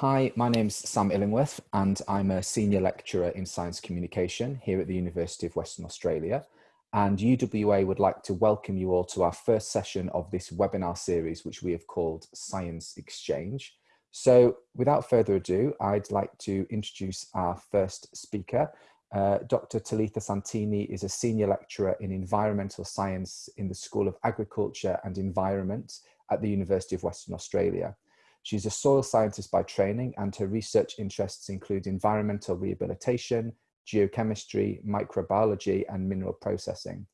Hi, my name's Sam Illingworth and I'm a Senior Lecturer in Science Communication here at the University of Western Australia. And UWA would like to welcome you all to our first session of this webinar series, which we have called Science Exchange. So without further ado, I'd like to introduce our first speaker. Uh, Dr. Talitha Santini is a Senior Lecturer in Environmental Science in the School of Agriculture and Environment at the University of Western Australia. She's a soil scientist by training and her research interests include environmental rehabilitation, geochemistry, microbiology and mineral processing.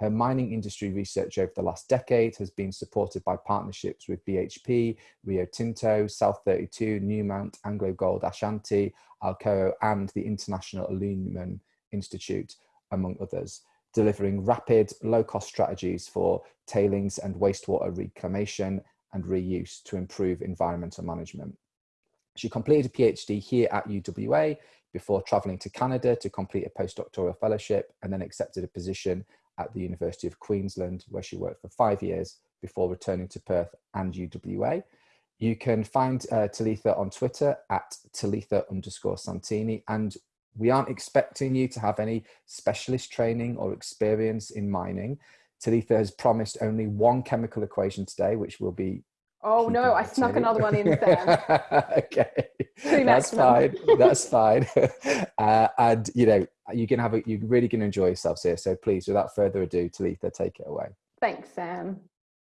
Her mining industry research over the last decade has been supported by partnerships with BHP, Rio Tinto, South 32, Newmont, Anglo Gold Ashanti, Alcoa and the International Aluminium Institute, among others, delivering rapid, low-cost strategies for tailings and wastewater reclamation and reuse to improve environmental management. She completed a PhD here at UWA before travelling to Canada to complete a postdoctoral fellowship and then accepted a position at the University of Queensland where she worked for five years before returning to Perth and UWA. You can find uh, Talitha on Twitter at Talitha underscore Santini and we aren't expecting you to have any specialist training or experience in mining. Talitha has promised only one chemical equation today, which will be. Oh no, I snuck another one in, Sam. okay, that's fine. That's fine. Uh, and you know, you can have a, you're really going to enjoy yourselves here. So please, without further ado, Talitha, take it away. Thanks, Sam.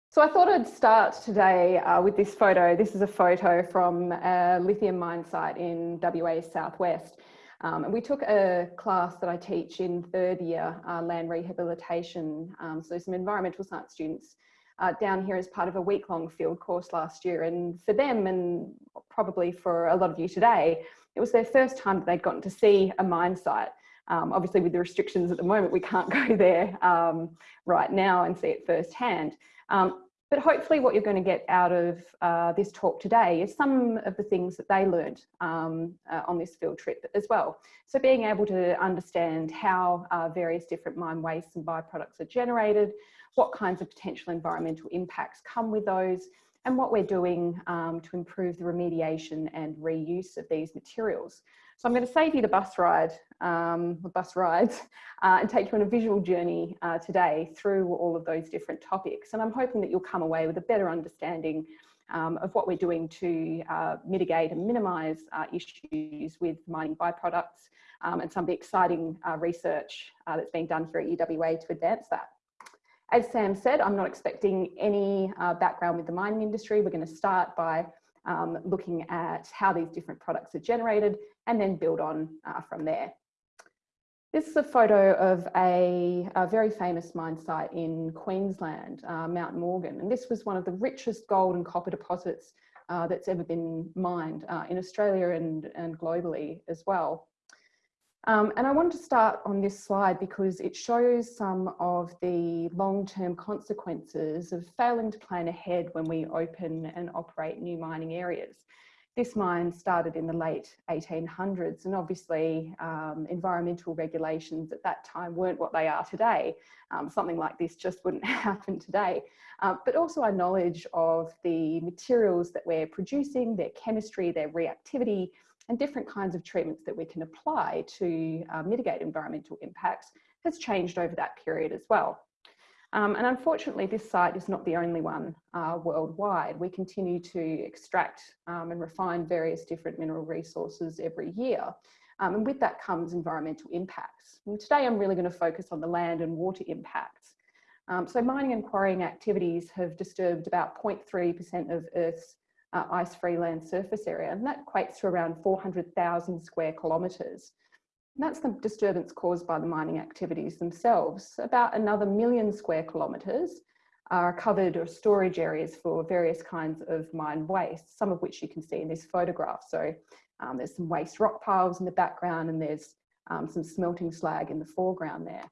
So I thought I'd start today uh, with this photo. This is a photo from a lithium mine site in WA Southwest. Um, and we took a class that I teach in third year, uh, land rehabilitation. Um, so some environmental science students uh, down here as part of a week long field course last year. And for them, and probably for a lot of you today, it was their first time that they'd gotten to see a mine site. Um, obviously with the restrictions at the moment, we can't go there um, right now and see it firsthand. Um, but hopefully what you're going to get out of uh, this talk today is some of the things that they learned um, uh, on this field trip as well. So being able to understand how uh, various different mine wastes and byproducts are generated, what kinds of potential environmental impacts come with those, and what we're doing um, to improve the remediation and reuse of these materials. So I'm going to save you the bus ride, um, the bus rides, uh, and take you on a visual journey uh, today through all of those different topics. And I'm hoping that you'll come away with a better understanding um, of what we're doing to uh, mitigate and minimise uh, issues with mining byproducts um, and some of the exciting uh, research uh, that's being done here at UWA to advance that. As Sam said, I'm not expecting any background with the mining industry. We're going to start by um, looking at how these different products are generated and then build on uh, from there. This is a photo of a, a very famous mine site in Queensland, uh, Mount Morgan, and this was one of the richest gold and copper deposits uh, that's ever been mined uh, in Australia and, and globally as well. Um, and I wanted to start on this slide because it shows some of the long-term consequences of failing to plan ahead when we open and operate new mining areas. This mine started in the late 1800s and obviously um, environmental regulations at that time weren't what they are today. Um, something like this just wouldn't happen today. Uh, but also our knowledge of the materials that we're producing, their chemistry, their reactivity, and different kinds of treatments that we can apply to uh, mitigate environmental impacts has changed over that period as well. Um, and unfortunately, this site is not the only one uh, worldwide. We continue to extract um, and refine various different mineral resources every year. Um, and with that comes environmental impacts. And today I'm really going to focus on the land and water impacts. Um, so mining and quarrying activities have disturbed about 0.3% of Earth's uh, ice-free land surface area, and that equates to around 400,000 square kilometres. That's the disturbance caused by the mining activities themselves. About another million square kilometres are covered or storage areas for various kinds of mine waste, some of which you can see in this photograph. So um, there's some waste rock piles in the background and there's um, some smelting slag in the foreground there.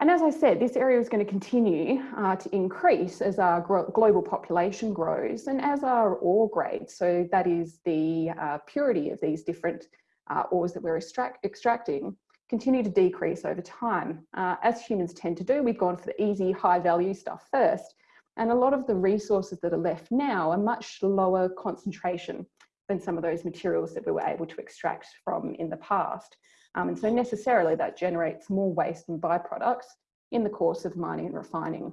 And as I said, this area is going to continue uh, to increase as our global population grows and as our ore grades, so that is the uh, purity of these different uh, ores that we're extract extracting, continue to decrease over time. Uh, as humans tend to do, we've gone for the easy high value stuff first. And a lot of the resources that are left now are much lower concentration than some of those materials that we were able to extract from in the past. Um, and so necessarily that generates more waste and byproducts in the course of mining and refining.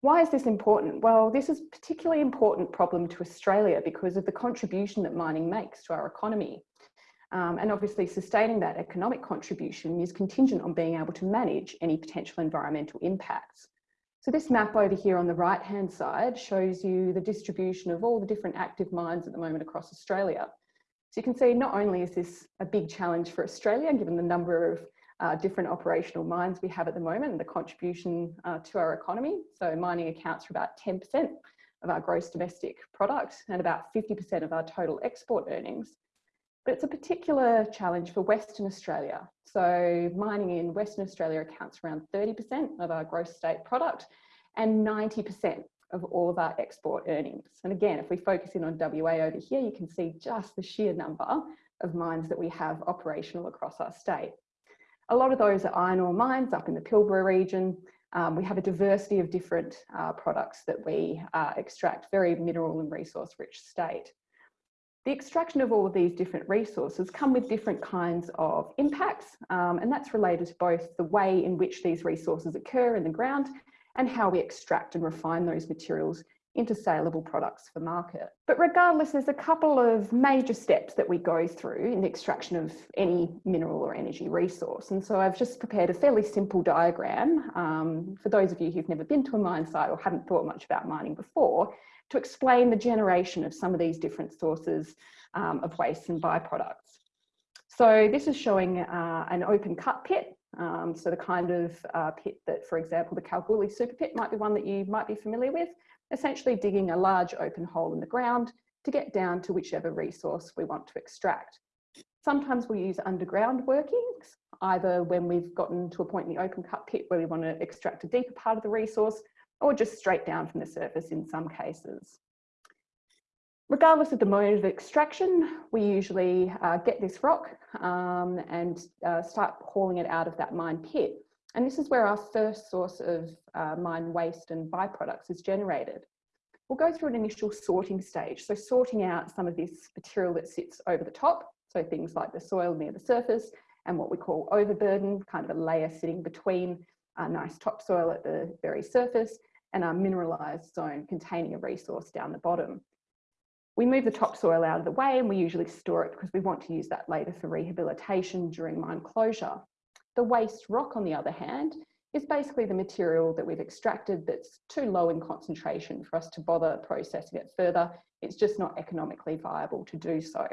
Why is this important? Well, this is a particularly important problem to Australia because of the contribution that mining makes to our economy. Um, and obviously sustaining that economic contribution is contingent on being able to manage any potential environmental impacts. So this map over here on the right hand side shows you the distribution of all the different active mines at the moment across Australia. So you can see not only is this a big challenge for Australia, given the number of uh, different operational mines we have at the moment and the contribution uh, to our economy. So mining accounts for about 10% of our gross domestic product and about 50% of our total export earnings. But it's a particular challenge for Western Australia. So mining in Western Australia accounts for around 30% of our gross state product and 90% of all of our export earnings. And again, if we focus in on WA over here, you can see just the sheer number of mines that we have operational across our state. A lot of those are iron ore mines up in the Pilbara region. Um, we have a diversity of different uh, products that we uh, extract, very mineral and resource rich state. The extraction of all of these different resources come with different kinds of impacts, um, and that's related to both the way in which these resources occur in the ground and how we extract and refine those materials into saleable products for market. But regardless, there's a couple of major steps that we go through in the extraction of any mineral or energy resource. And so I've just prepared a fairly simple diagram um, for those of you who've never been to a mine site or haven't thought much about mining before to explain the generation of some of these different sources um, of waste and byproducts. So this is showing uh, an open cut pit. Um, so the kind of uh, pit that, for example, the Kalgoorlie super pit might be one that you might be familiar with, essentially digging a large open hole in the ground to get down to whichever resource we want to extract. Sometimes we use underground workings, either when we've gotten to a point in the open cut pit where we want to extract a deeper part of the resource, or just straight down from the surface in some cases. Regardless of the mode of extraction, we usually uh, get this rock um, and uh, start hauling it out of that mine pit. And this is where our first source of uh, mine waste and byproducts is generated. We'll go through an initial sorting stage. So sorting out some of this material that sits over the top. So things like the soil near the surface and what we call overburden, kind of a layer sitting between a nice topsoil at the very surface and our mineralised zone containing a resource down the bottom. We move the topsoil out of the way and we usually store it because we want to use that later for rehabilitation during mine closure. The waste rock, on the other hand, is basically the material that we've extracted that's too low in concentration for us to bother processing it further. It's just not economically viable to do so.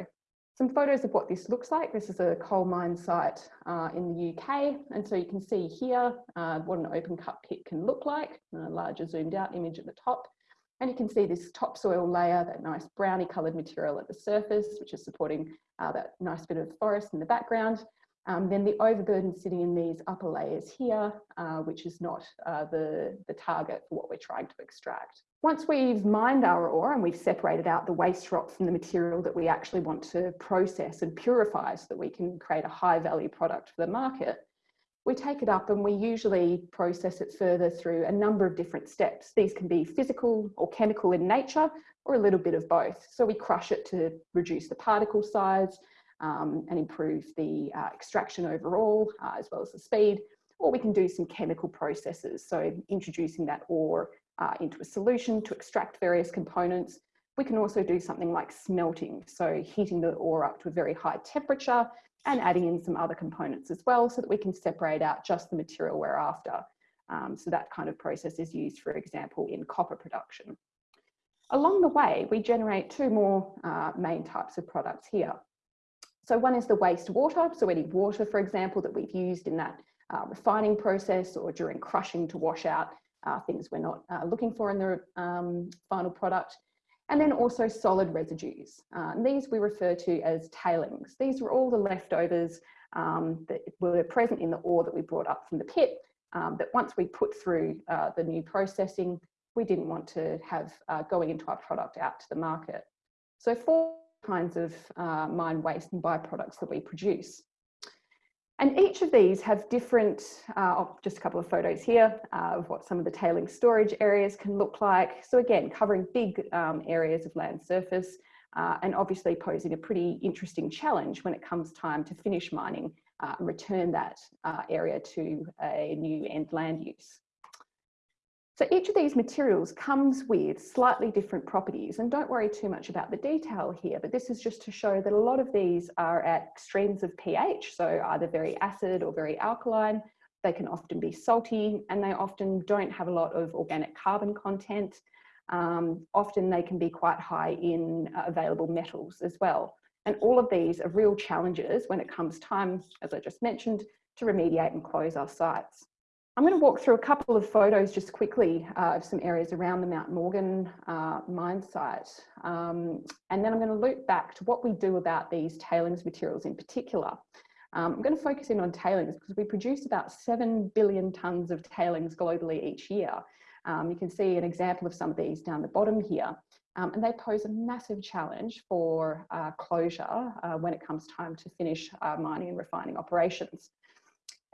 Some photos of what this looks like. This is a coal mine site uh, in the UK. And so you can see here uh, what an open cut pit can look like, a larger zoomed out image at the top. And you can see this topsoil layer, that nice brownie coloured material at the surface, which is supporting uh, that nice bit of forest in the background. Um, then the overburden sitting in these upper layers here, uh, which is not uh, the, the target for what we're trying to extract. Once we've mined our ore and we've separated out the waste rock from the material that we actually want to process and purify so that we can create a high value product for the market, we take it up and we usually process it further through a number of different steps. These can be physical or chemical in nature or a little bit of both. So we crush it to reduce the particle size um, and improve the uh, extraction overall, uh, as well as the speed, or we can do some chemical processes. So introducing that ore uh, into a solution to extract various components. We can also do something like smelting, so heating the ore up to a very high temperature and adding in some other components as well so that we can separate out just the material we're after. Um, so that kind of process is used, for example, in copper production. Along the way, we generate two more uh, main types of products here. So one is the wastewater, so any water, for example, that we've used in that uh, refining process or during crushing to wash out uh, things we're not uh, looking for in the um, final product. And then also solid residues. Uh, these we refer to as tailings. These were all the leftovers um, that were present in the ore that we brought up from the pit um, that once we put through uh, the new processing, we didn't want to have uh, going into our product out to the market. So four kinds of uh, mine waste and byproducts that we produce. And each of these have different, uh, oh, just a couple of photos here uh, of what some of the tailing storage areas can look like. So again, covering big um, areas of land surface uh, and obviously posing a pretty interesting challenge when it comes time to finish mining uh, and return that uh, area to a new end land use. So each of these materials comes with slightly different properties and don't worry too much about the detail here, but this is just to show that a lot of these are at extremes of pH, so either very acid or very alkaline. They can often be salty and they often don't have a lot of organic carbon content. Um, often they can be quite high in uh, available metals as well. And all of these are real challenges when it comes time, as I just mentioned, to remediate and close our sites. I'm going to walk through a couple of photos just quickly uh, of some areas around the Mount Morgan uh, mine site. Um, and then I'm going to loop back to what we do about these tailings materials in particular. Um, I'm going to focus in on tailings because we produce about 7 billion tonnes of tailings globally each year. Um, you can see an example of some of these down the bottom here. Um, and they pose a massive challenge for uh, closure uh, when it comes time to finish uh, mining and refining operations.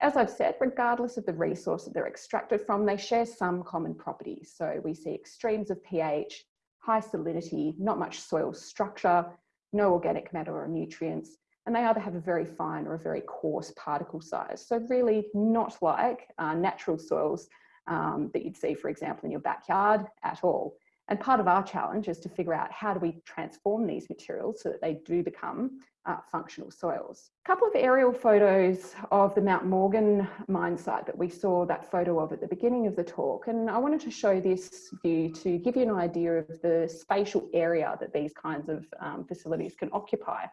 As I've said, regardless of the resource that they're extracted from, they share some common properties. So we see extremes of pH, high salinity, not much soil structure, no organic matter or nutrients, and they either have a very fine or a very coarse particle size. So really not like uh, natural soils um, that you'd see, for example, in your backyard at all. And part of our challenge is to figure out how do we transform these materials so that they do become uh, functional soils. A couple of aerial photos of the Mount Morgan mine site that we saw that photo of at the beginning of the talk. And I wanted to show this view to give you an idea of the spatial area that these kinds of um, facilities can occupy.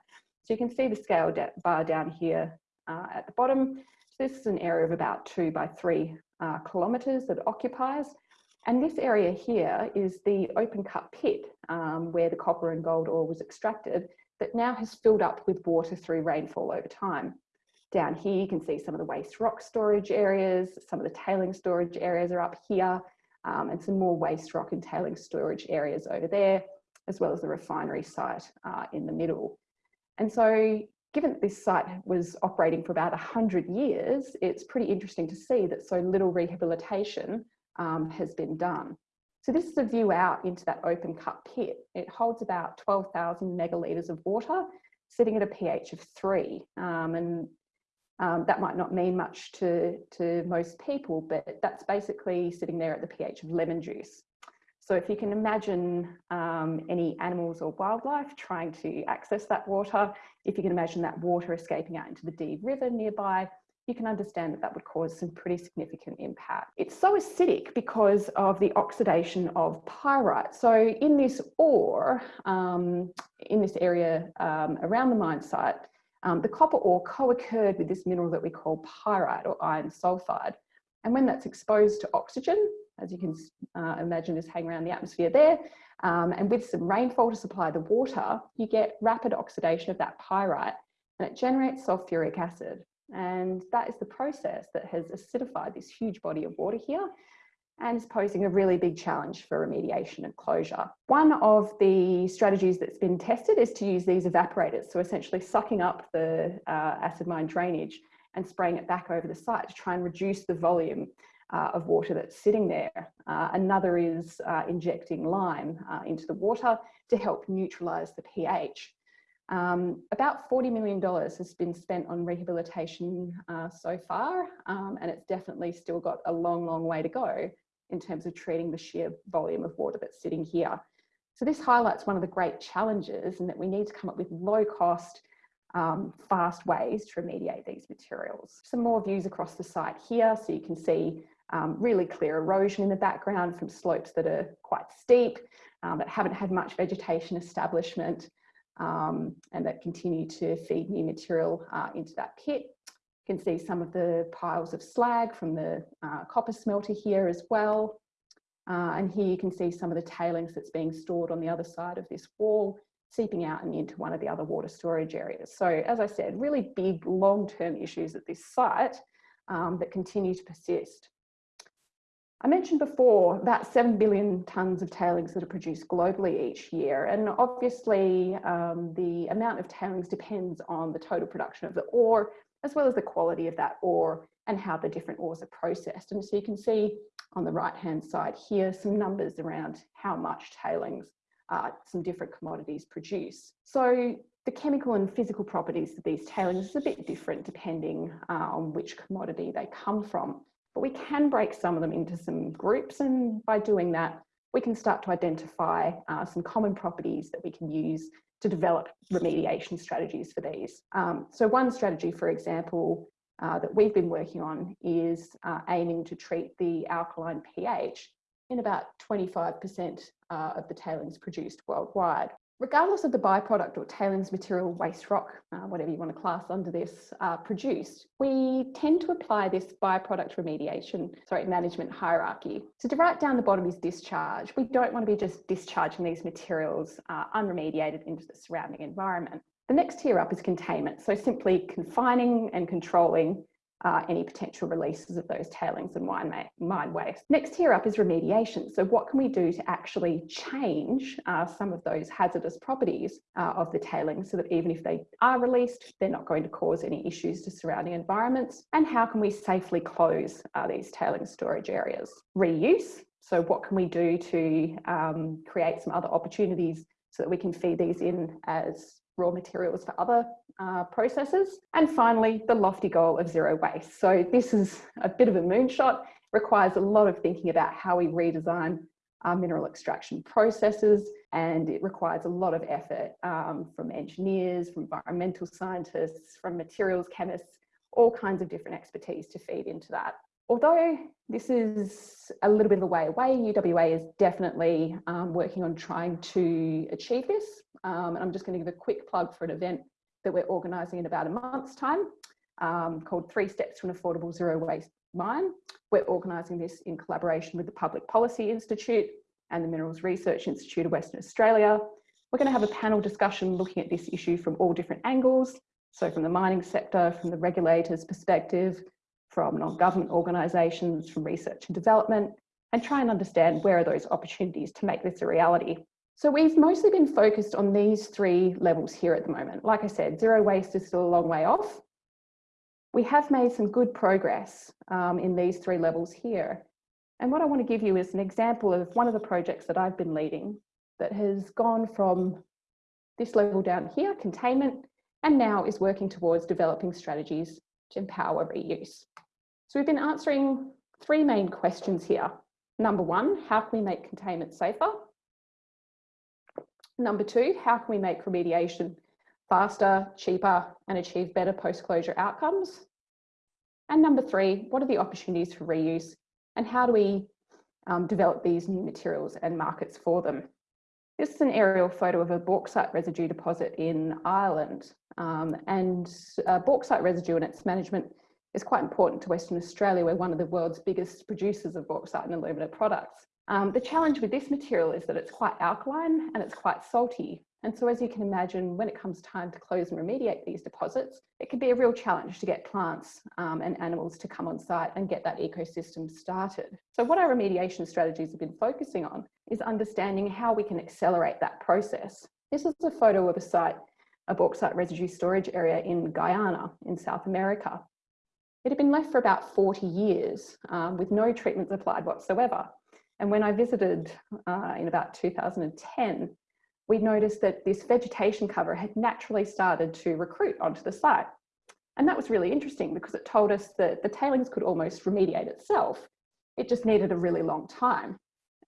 So you can see the scale bar down here uh, at the bottom. So this is an area of about two by three uh, kilometres that it occupies. And this area here is the open cut pit um, where the copper and gold ore was extracted that now has filled up with water through rainfall over time. Down here, you can see some of the waste rock storage areas, some of the tailing storage areas are up here, um, and some more waste rock and tailing storage areas over there, as well as the refinery site uh, in the middle. And so given that this site was operating for about 100 years, it's pretty interesting to see that so little rehabilitation um, has been done. So this is a view out into that open cut pit. It holds about 12,000 megalitres of water, sitting at a pH of three. Um, and um, that might not mean much to, to most people, but that's basically sitting there at the pH of lemon juice. So if you can imagine um, any animals or wildlife trying to access that water, if you can imagine that water escaping out into the Dee River nearby, you can understand that that would cause some pretty significant impact. It's so acidic because of the oxidation of pyrite. So in this ore, um, in this area um, around the mine site, um, the copper ore co-occurred with this mineral that we call pyrite or iron sulfide. And when that's exposed to oxygen, as you can uh, imagine is hanging around the atmosphere there, um, and with some rainfall to supply the water, you get rapid oxidation of that pyrite and it generates sulfuric acid. And that is the process that has acidified this huge body of water here and is posing a really big challenge for remediation and closure. One of the strategies that's been tested is to use these evaporators, so essentially sucking up the uh, acid mine drainage and spraying it back over the site to try and reduce the volume uh, of water that's sitting there. Uh, another is uh, injecting lime uh, into the water to help neutralise the pH. Um, about $40 million has been spent on rehabilitation uh, so far, um, and it's definitely still got a long, long way to go in terms of treating the sheer volume of water that's sitting here. So this highlights one of the great challenges and that we need to come up with low cost, um, fast ways to remediate these materials. Some more views across the site here, so you can see um, really clear erosion in the background from slopes that are quite steep, um, that haven't had much vegetation establishment, um, and that continue to feed new material uh, into that pit. You can see some of the piles of slag from the uh, copper smelter here as well. Uh, and here you can see some of the tailings that's being stored on the other side of this wall, seeping out and into one of the other water storage areas. So as I said, really big long-term issues at this site um, that continue to persist. I mentioned before about 7 billion tonnes of tailings that are produced globally each year. And obviously um, the amount of tailings depends on the total production of the ore, as well as the quality of that ore and how the different ores are processed. And so you can see on the right hand side here some numbers around how much tailings uh, some different commodities produce. So the chemical and physical properties of these tailings is a bit different depending uh, on which commodity they come from. But we can break some of them into some groups and by doing that, we can start to identify uh, some common properties that we can use to develop remediation strategies for these. Um, so one strategy, for example, uh, that we've been working on is uh, aiming to treat the alkaline pH in about 25% uh, of the tailings produced worldwide regardless of the byproduct or tailings material, waste rock, uh, whatever you want to class under this, uh, produced, we tend to apply this byproduct remediation, sorry, management hierarchy. So to right down the bottom is discharge. We don't want to be just discharging these materials uh, unremediated into the surrounding environment. The next tier up is containment. So simply confining and controlling uh, any potential releases of those tailings and mine, mine waste. Next here up is remediation. So what can we do to actually change uh, some of those hazardous properties uh, of the tailings so that even if they are released, they're not going to cause any issues to surrounding environments? And how can we safely close uh, these tailings storage areas? Reuse. So what can we do to um, create some other opportunities so that we can feed these in as raw materials for other uh, processes. And finally, the lofty goal of zero waste. So this is a bit of a moonshot, requires a lot of thinking about how we redesign our mineral extraction processes, and it requires a lot of effort um, from engineers, from environmental scientists, from materials chemists, all kinds of different expertise to feed into that. Although this is a little bit of a way away, UWA is definitely um, working on trying to achieve this. Um, and I'm just going to give a quick plug for an event that we're organising in about a month's time um, called Three Steps to an Affordable Zero Waste Mine. We're organising this in collaboration with the Public Policy Institute and the Minerals Research Institute of Western Australia. We're going to have a panel discussion looking at this issue from all different angles. So from the mining sector, from the regulators perspective, from non-government organisations, from research and development, and try and understand where are those opportunities to make this a reality. So we've mostly been focused on these three levels here at the moment. Like I said, zero waste is still a long way off. We have made some good progress um, in these three levels here. And what I want to give you is an example of one of the projects that I've been leading that has gone from this level down here, containment, and now is working towards developing strategies to empower reuse. So we've been answering three main questions here. Number one, how can we make containment safer? Number two, how can we make remediation faster, cheaper, and achieve better post-closure outcomes? And number three, what are the opportunities for reuse and how do we um, develop these new materials and markets for them? This is an aerial photo of a bauxite residue deposit in Ireland. Um, and uh, bauxite residue and its management is quite important to Western Australia. We're one of the world's biggest producers of bauxite and alumina products. Um, the challenge with this material is that it's quite alkaline and it's quite salty. And so as you can imagine, when it comes time to close and remediate these deposits, it can be a real challenge to get plants um, and animals to come on site and get that ecosystem started. So what our remediation strategies have been focusing on is understanding how we can accelerate that process. This is a photo of a site, a bauxite residue storage area in Guyana in South America. It had been left for about 40 years um, with no treatments applied whatsoever. And when I visited uh, in about 2010, we noticed that this vegetation cover had naturally started to recruit onto the site. And that was really interesting because it told us that the tailings could almost remediate itself. It just needed a really long time.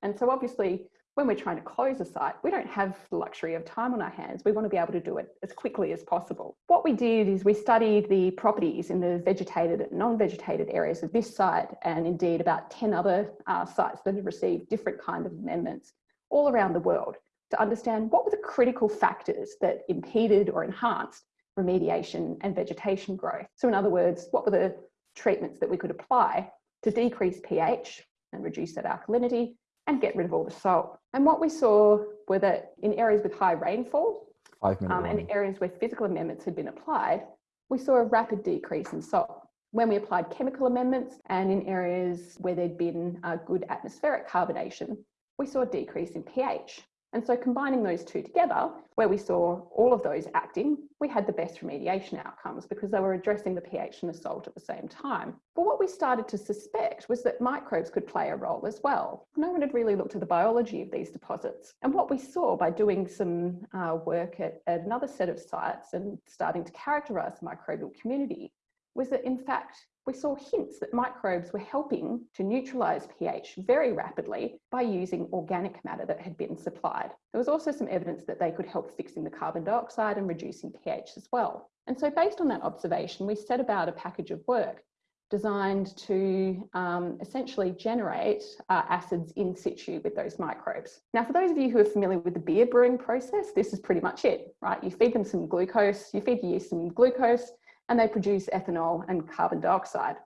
And so obviously when we're trying to close a site, we don't have the luxury of time on our hands. We want to be able to do it as quickly as possible. What we did is we studied the properties in the vegetated and non-vegetated areas of this site and indeed about 10 other uh, sites that have received different kind of amendments all around the world to understand what were the critical factors that impeded or enhanced remediation and vegetation growth. So in other words, what were the treatments that we could apply to decrease pH and reduce that alkalinity and get rid of all the salt. And what we saw were that in areas with high rainfall um, and areas where physical amendments had been applied, we saw a rapid decrease in salt. When we applied chemical amendments and in areas where there'd been a good atmospheric carbonation, we saw a decrease in pH. And so combining those two together, where we saw all of those acting, we had the best remediation outcomes because they were addressing the pH and the salt at the same time. But what we started to suspect was that microbes could play a role as well. No one had really looked at the biology of these deposits. And what we saw by doing some uh, work at, at another set of sites and starting to characterise the microbial community was that in fact we saw hints that microbes were helping to neutralise pH very rapidly by using organic matter that had been supplied. There was also some evidence that they could help fixing the carbon dioxide and reducing pH as well. And so based on that observation, we set about a package of work designed to um, essentially generate uh, acids in situ with those microbes. Now, for those of you who are familiar with the beer brewing process, this is pretty much it, right? You feed them some glucose, you feed the yeast some glucose, and they produce ethanol and carbon dioxide.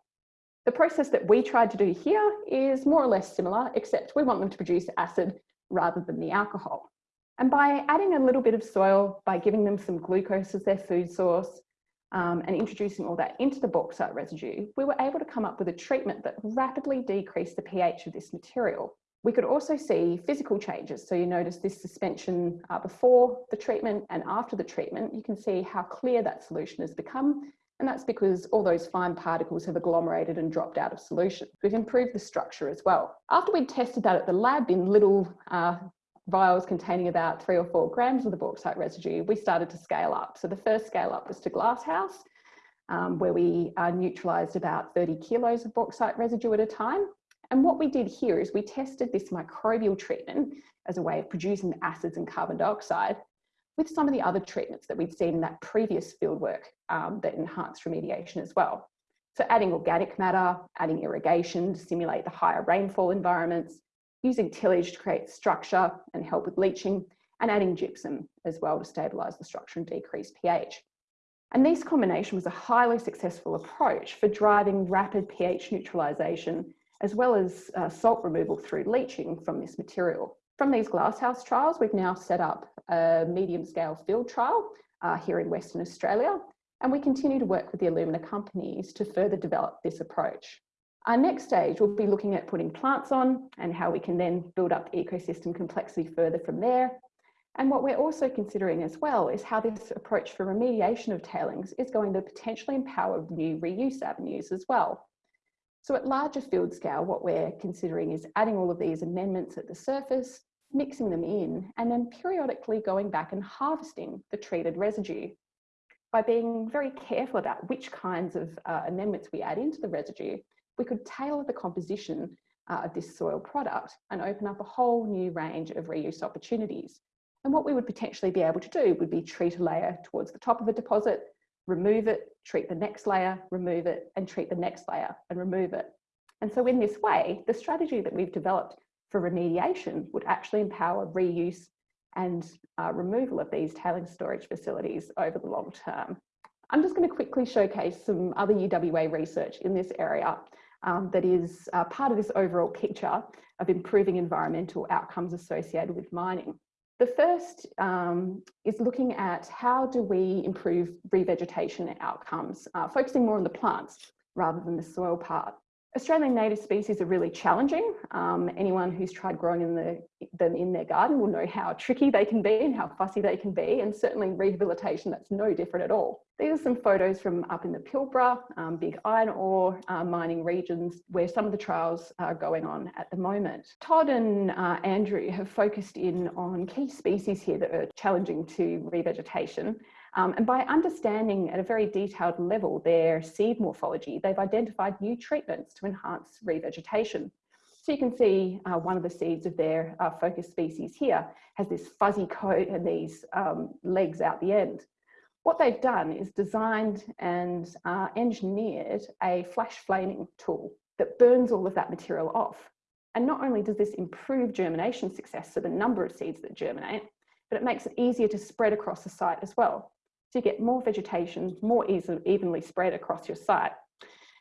The process that we tried to do here is more or less similar, except we want them to produce acid rather than the alcohol. And by adding a little bit of soil, by giving them some glucose as their food source, um, and introducing all that into the bauxite residue, we were able to come up with a treatment that rapidly decreased the pH of this material. We could also see physical changes. So you notice this suspension uh, before the treatment and after the treatment, you can see how clear that solution has become. And that's because all those fine particles have agglomerated and dropped out of solution. We've improved the structure as well. After we'd tested that at the lab in little uh, vials containing about three or four grams of the bauxite residue, we started to scale up. So the first scale up was to Glasshouse, um, where we uh, neutralised about 30 kilos of bauxite residue at a time. And what we did here is we tested this microbial treatment as a way of producing the acids and carbon dioxide with some of the other treatments that we'd seen in that previous fieldwork um, that enhanced remediation as well. So adding organic matter, adding irrigation to simulate the higher rainfall environments, using tillage to create structure and help with leaching, and adding gypsum as well to stabilise the structure and decrease pH. And this combination was a highly successful approach for driving rapid pH neutralisation as well as uh, salt removal through leaching from this material. From these glasshouse trials, we've now set up a medium scale field trial uh, here in Western Australia, and we continue to work with the alumina companies to further develop this approach. Our next stage will be looking at putting plants on and how we can then build up ecosystem complexity further from there. And what we're also considering as well is how this approach for remediation of tailings is going to potentially empower new reuse avenues as well. So at larger field scale, what we're considering is adding all of these amendments at the surface, mixing them in, and then periodically going back and harvesting the treated residue. By being very careful about which kinds of uh, amendments we add into the residue, we could tailor the composition uh, of this soil product and open up a whole new range of reuse opportunities. And what we would potentially be able to do would be treat a layer towards the top of a deposit, remove it, treat the next layer, remove it, and treat the next layer and remove it. And so in this way, the strategy that we've developed for remediation would actually empower reuse and uh, removal of these tailing storage facilities over the long term. I'm just going to quickly showcase some other UWA research in this area um, that is uh, part of this overall picture of improving environmental outcomes associated with mining. The first um, is looking at how do we improve revegetation outcomes, uh, focusing more on the plants rather than the soil part. Australian native species are really challenging. Um, anyone who's tried growing in the, them in their garden will know how tricky they can be and how fussy they can be, and certainly rehabilitation, that's no different at all. These are some photos from up in the Pilbara, um, big iron ore uh, mining regions, where some of the trials are going on at the moment. Todd and uh, Andrew have focused in on key species here that are challenging to revegetation. Um, and by understanding at a very detailed level their seed morphology, they've identified new treatments to enhance revegetation. So you can see uh, one of the seeds of their uh, focus species here has this fuzzy coat and these um, legs out the end. What they've done is designed and uh, engineered a flash flaming tool that burns all of that material off. And not only does this improve germination success, so the number of seeds that germinate, but it makes it easier to spread across the site as well. You get more vegetation, more easily, evenly spread across your site.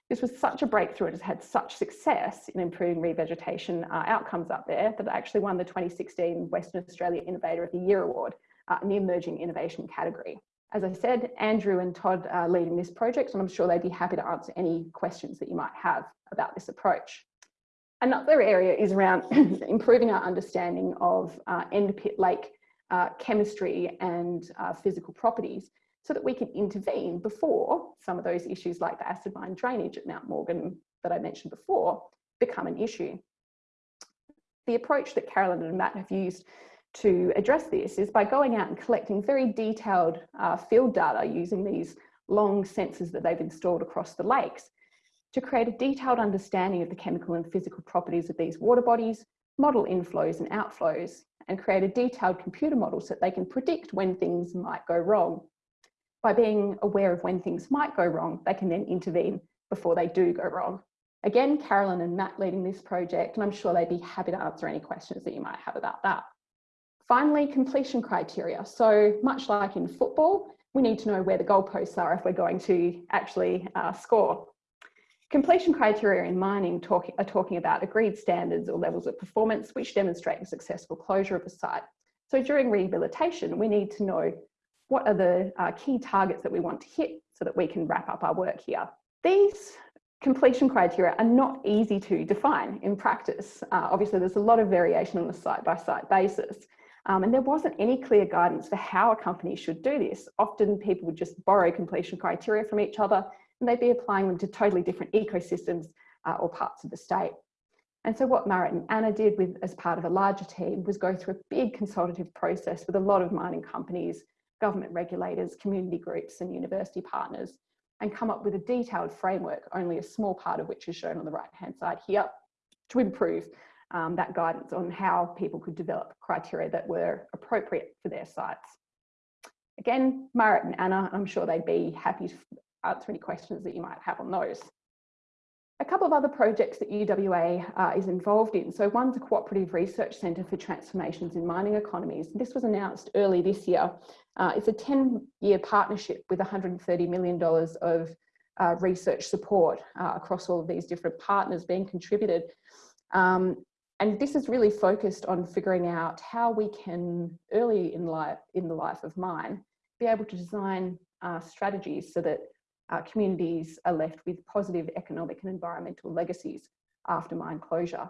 This was such a breakthrough, it has had such success in improving revegetation uh, outcomes up there that it actually won the 2016 Western Australia Innovator of the Year Award uh, in the Emerging Innovation category. As I said, Andrew and Todd are leading this project and I'm sure they'd be happy to answer any questions that you might have about this approach. Another area is around improving our understanding of uh, end pit lake uh, chemistry and uh, physical properties so that we can intervene before some of those issues like the acid mine drainage at Mount Morgan that I mentioned before become an issue. The approach that Carolyn and Matt have used to address this is by going out and collecting very detailed uh, field data using these long sensors that they've installed across the lakes to create a detailed understanding of the chemical and physical properties of these water bodies, model inflows and outflows, and create a detailed computer model so that they can predict when things might go wrong. By being aware of when things might go wrong, they can then intervene before they do go wrong. Again, Carolyn and Matt leading this project, and I'm sure they'd be happy to answer any questions that you might have about that. Finally, completion criteria. So much like in football, we need to know where the goalposts are if we're going to actually uh, score. Completion criteria in mining talk, are talking about agreed standards or levels of performance which demonstrate a successful closure of a site. So during rehabilitation, we need to know what are the uh, key targets that we want to hit so that we can wrap up our work here. These completion criteria are not easy to define in practice. Uh, obviously, there's a lot of variation on a site-by-site -site basis. Um, and there wasn't any clear guidance for how a company should do this. Often people would just borrow completion criteria from each other and they'd be applying them to totally different ecosystems uh, or parts of the state. And so what Marit and Anna did with, as part of a larger team was go through a big consultative process with a lot of mining companies, government regulators, community groups and university partners and come up with a detailed framework, only a small part of which is shown on the right hand side here, to improve um, that guidance on how people could develop criteria that were appropriate for their sites. Again, Marit and Anna, I'm sure they'd be happy to answer any questions that you might have on those. A couple of other projects that UWA uh, is involved in. So one's a cooperative research centre for transformations in mining economies. This was announced early this year. Uh, it's a 10 year partnership with $130 million of uh, research support uh, across all of these different partners being contributed. Um, and this is really focused on figuring out how we can early in life in the life of mine be able to design uh, strategies so that uh, communities are left with positive economic and environmental legacies after mine closure.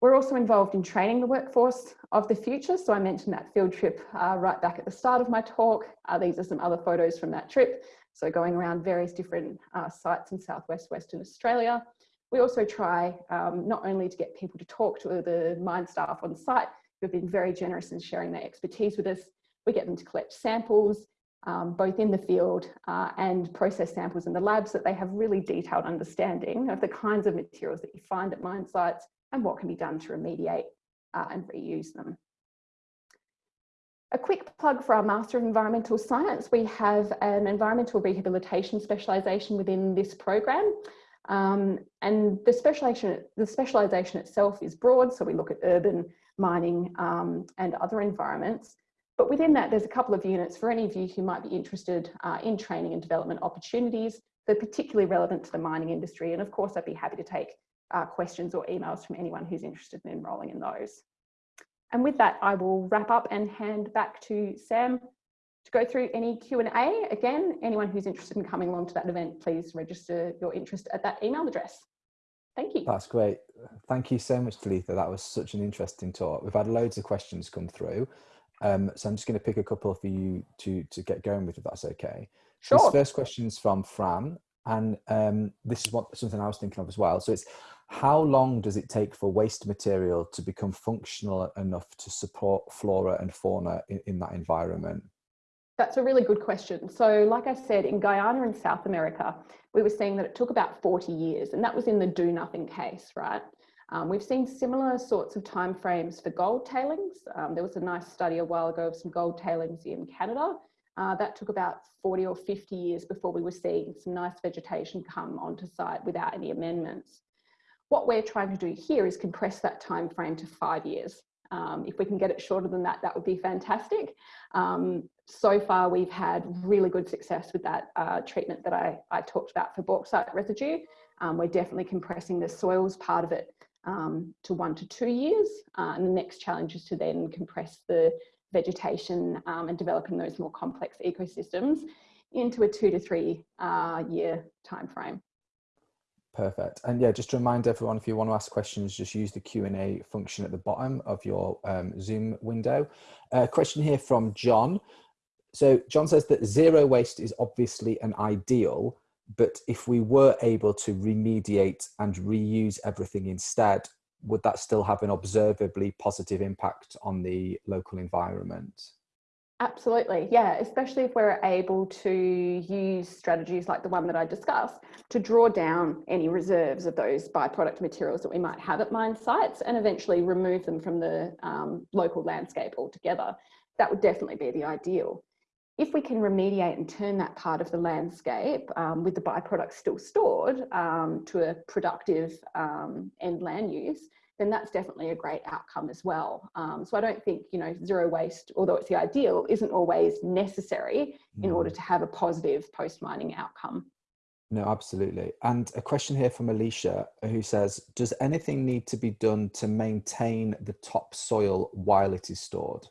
We're also involved in training the workforce of the future. So I mentioned that field trip uh, right back at the start of my talk. Uh, these are some other photos from that trip. So going around various different uh, sites in Southwest Western Australia. We also try um, not only to get people to talk to the mine staff on site, who've been very generous in sharing their expertise with us. We get them to collect samples um, both in the field uh, and process samples in the labs that they have really detailed understanding of the kinds of materials that you find at mine sites and what can be done to remediate uh, and reuse them. A quick plug for our Master of Environmental Science. We have an environmental rehabilitation specialisation within this program. Um, and the specialisation, the specialisation itself is broad, so we look at urban, mining um, and other environments. But within that, there's a couple of units for any of you who might be interested uh, in training and development opportunities that are particularly relevant to the mining industry. And of course, I'd be happy to take uh, questions or emails from anyone who's interested in enrolling in those. And with that, I will wrap up and hand back to Sam to go through any Q&A. Again, anyone who's interested in coming along to that event, please register your interest at that email address. Thank you. That's great. Thank you so much, Talitha. That was such an interesting talk. We've had loads of questions come through. Um, so I'm just going to pick a couple for you to to get going with, if that's okay. Sure. This first question is from Fran, and um, this is what something I was thinking of as well. So it's how long does it take for waste material to become functional enough to support flora and fauna in, in that environment? That's a really good question. So like I said, in Guyana and South America, we were seeing that it took about 40 years and that was in the do nothing case, right? Um, we've seen similar sorts of timeframes for gold tailings. Um, there was a nice study a while ago of some gold tailings in Canada. Uh, that took about 40 or 50 years before we were seeing some nice vegetation come onto site without any amendments. What we're trying to do here is compress that time frame to five years. Um, if we can get it shorter than that, that would be fantastic. Um, so far, we've had really good success with that uh, treatment that I, I, talked about for bauxite residue. Um, we're definitely compressing the soils part of it um, to one to two years. Uh, and the next challenge is to then compress the vegetation um, and developing those more complex ecosystems into a two to three uh, year time frame. Perfect. And yeah, just to remind everyone, if you want to ask questions, just use the Q&A function at the bottom of your um, Zoom window. A uh, question here from John. So John says that zero waste is obviously an ideal, but if we were able to remediate and reuse everything instead, would that still have an observably positive impact on the local environment? Absolutely, yeah, especially if we're able to use strategies like the one that I discussed to draw down any reserves of those byproduct materials that we might have at mine sites and eventually remove them from the um, local landscape altogether. That would definitely be the ideal. If we can remediate and turn that part of the landscape um, with the byproducts still stored um, to a productive um, end land use, then that's definitely a great outcome as well. Um, so I don't think, you know, zero waste, although it's the ideal, isn't always necessary in order mm. to have a positive post-mining outcome. No, absolutely. And a question here from Alicia who says, does anything need to be done to maintain the topsoil while it is stored?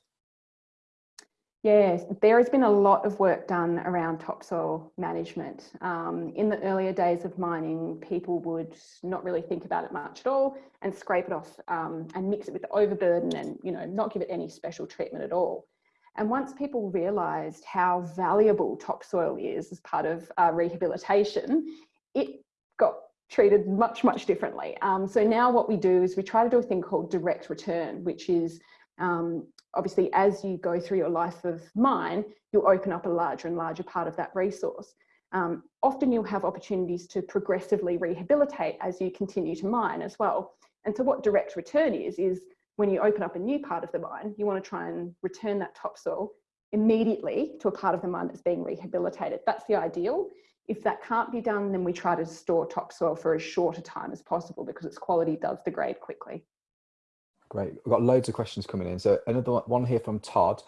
Yes, there has been a lot of work done around topsoil management. Um, in the earlier days of mining, people would not really think about it much at all and scrape it off um, and mix it with the overburden and you know not give it any special treatment at all. And once people realised how valuable topsoil is as part of uh, rehabilitation, it got treated much, much differently. Um, so now what we do is we try to do a thing called direct return, which is um, obviously as you go through your life of mine, you'll open up a larger and larger part of that resource. Um, often you'll have opportunities to progressively rehabilitate as you continue to mine as well. And so what direct return is, is when you open up a new part of the mine, you want to try and return that topsoil immediately to a part of the mine that's being rehabilitated. That's the ideal. If that can't be done, then we try to store topsoil for as short a time as possible because its quality does degrade quickly. Great. We've got loads of questions coming in. So another one here from Todd.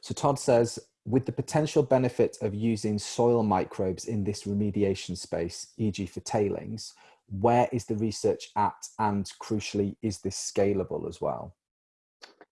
So Todd says, with the potential benefit of using soil microbes in this remediation space, e.g. for tailings, where is the research at and crucially, is this scalable as well?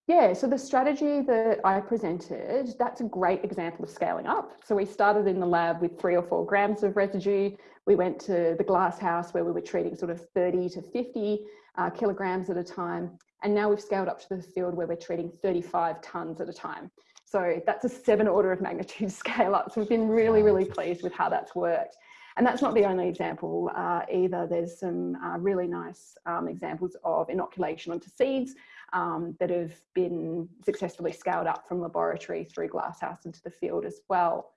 Yeah, so the strategy that I presented, that's a great example of scaling up. So we started in the lab with three or four grams of residue. We went to the glass house where we were treating sort of 30 to 50 uh, kilograms at a time. And now we've scaled up to the field where we're treating 35 tons at a time. So that's a seven order of magnitude scale up. So we've been really, really pleased with how that's worked. And that's not the only example uh, either. There's some uh, really nice um, examples of inoculation onto seeds um, that have been successfully scaled up from laboratory through glasshouse into the field as well.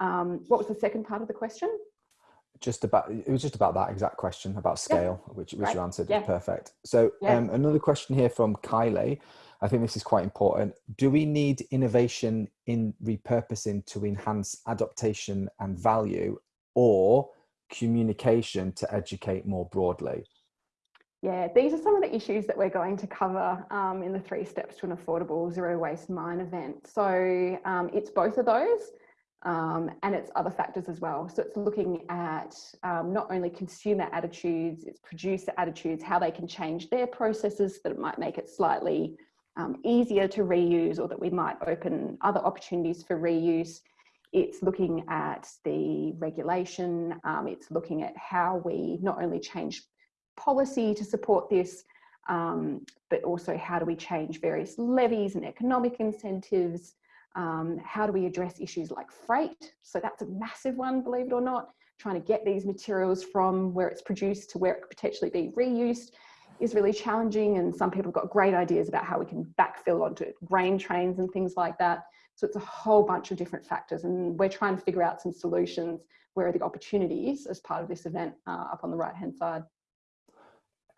Um, what was the second part of the question? Just about it was just about that exact question about scale yeah. which which right. you answered yeah. perfect so yeah. um, another question here from kylie i think this is quite important do we need innovation in repurposing to enhance adaptation and value or communication to educate more broadly yeah, these are some of the issues that we're going to cover um, in the three steps to an affordable zero waste mine event. So um, it's both of those um, and it's other factors as well. So it's looking at um, not only consumer attitudes, it's producer attitudes, how they can change their processes that it might make it slightly um, easier to reuse or that we might open other opportunities for reuse. It's looking at the regulation, um, it's looking at how we not only change policy to support this, um, but also how do we change various levies and economic incentives, um, how do we address issues like freight? So that's a massive one, believe it or not. Trying to get these materials from where it's produced to where it could potentially be reused is really challenging. And some people have got great ideas about how we can backfill onto grain trains and things like that. So it's a whole bunch of different factors. And we're trying to figure out some solutions where are the opportunities as part of this event uh, up on the right hand side.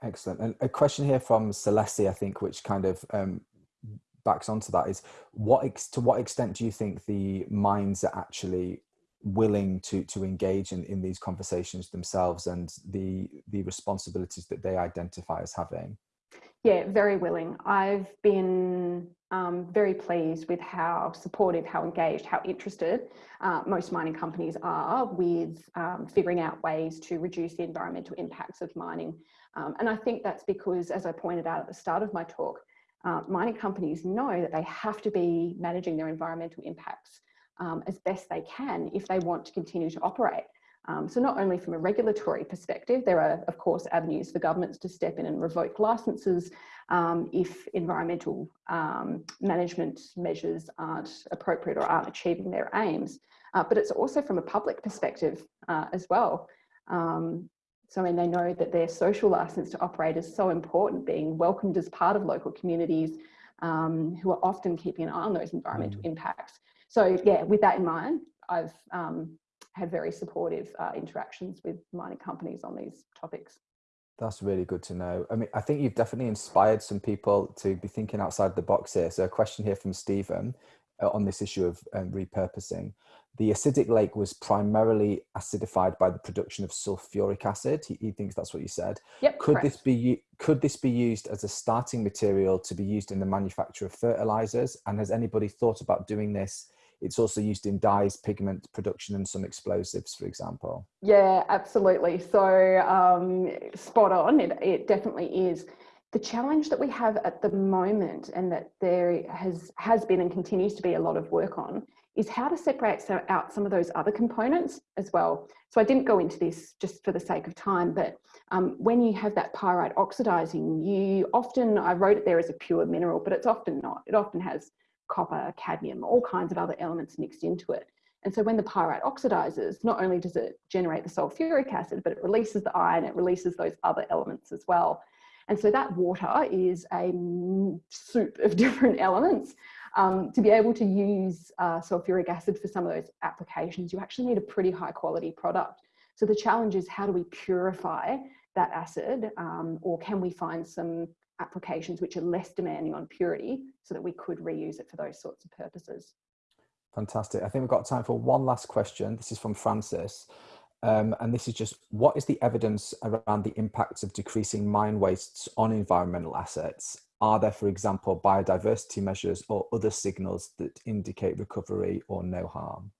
Excellent. And a question here from Celeste, I think, which kind of um, backs onto that is what ex- to what extent do you think the mines are actually willing to to engage in, in these conversations themselves and the the responsibilities that they identify as having? Yeah very willing. I've been um, very pleased with how supportive how engaged how interested uh, most mining companies are with um, figuring out ways to reduce the environmental impacts of mining. Um, and i think that's because as i pointed out at the start of my talk uh, mining companies know that they have to be managing their environmental impacts um, as best they can if they want to continue to operate. Um, so not only from a regulatory perspective, there are of course avenues for governments to step in and revoke licences um, if environmental um, management measures aren't appropriate or aren't achieving their aims. Uh, but it's also from a public perspective uh, as well. So I mean, they know that their social licence to operate is so important, being welcomed as part of local communities um, who are often keeping an eye on those environmental mm. impacts. So yeah, with that in mind, I've um, had very supportive uh, interactions with mining companies on these topics. That's really good to know. I mean, I think you've definitely inspired some people to be thinking outside the box here. So a question here from Stephen uh, on this issue of um, repurposing. The acidic lake was primarily acidified by the production of sulfuric acid. He, he thinks that's what you said. Yep, could correct. this be could this be used as a starting material to be used in the manufacture of fertilizers? And has anybody thought about doing this it's also used in dyes, pigment production, and some explosives, for example. Yeah, absolutely. So um, spot on. It, it definitely is. The challenge that we have at the moment, and that there has has been and continues to be a lot of work on, is how to separate out some of those other components as well. So I didn't go into this just for the sake of time, but um, when you have that pyrite oxidizing, you often, I wrote it there as a pure mineral, but it's often not. It often has copper, cadmium, all kinds of other elements mixed into it. And so when the pyrite oxidizes, not only does it generate the sulfuric acid, but it releases the iron, it releases those other elements as well. And so that water is a soup of different elements. Um, to be able to use uh, sulfuric acid for some of those applications, you actually need a pretty high quality product. So the challenge is how do we purify that acid um, or can we find some applications which are less demanding on purity so that we could reuse it for those sorts of purposes. Fantastic. I think we've got time for one last question. This is from Francis. Um, and this is just, what is the evidence around the impacts of decreasing mine wastes on environmental assets? Are there, for example, biodiversity measures or other signals that indicate recovery or no harm?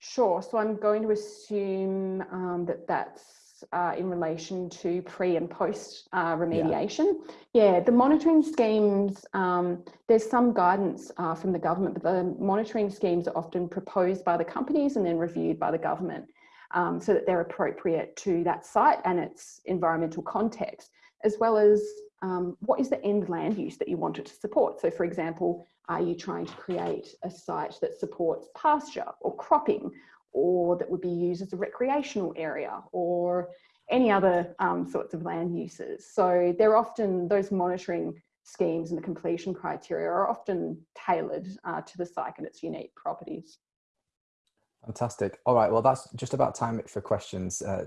Sure. So I'm going to assume um, that that's uh, in relation to pre and post uh, remediation. Yeah. yeah. the monitoring schemes, um, there's some guidance uh, from the government, but the monitoring schemes are often proposed by the companies and then reviewed by the government um, so that they're appropriate to that site and its environmental context, as well as um, what is the end land use that you want it to support. So for example, are you trying to create a site that supports pasture or cropping or that would be used as a recreational area or any other um, sorts of land uses. So they're often, those monitoring schemes and the completion criteria are often tailored uh, to the site and its unique properties. Fantastic. All right, well, that's just about time for questions, uh,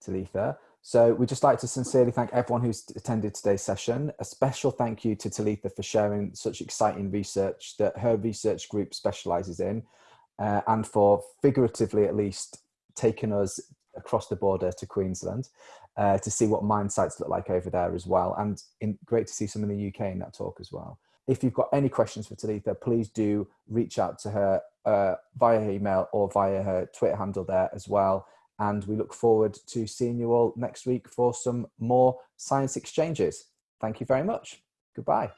Talitha. So we'd just like to sincerely thank everyone who's attended today's session. A special thank you to Talitha for sharing such exciting research that her research group specialises in uh, and for figuratively at least taking us across the border to Queensland uh, to see what mine sites look like over there as well. And in, great to see some in the UK in that talk as well. If you've got any questions for Talitha, please do reach out to her uh, via email or via her Twitter handle there as well. And we look forward to seeing you all next week for some more science exchanges. Thank you very much. Goodbye.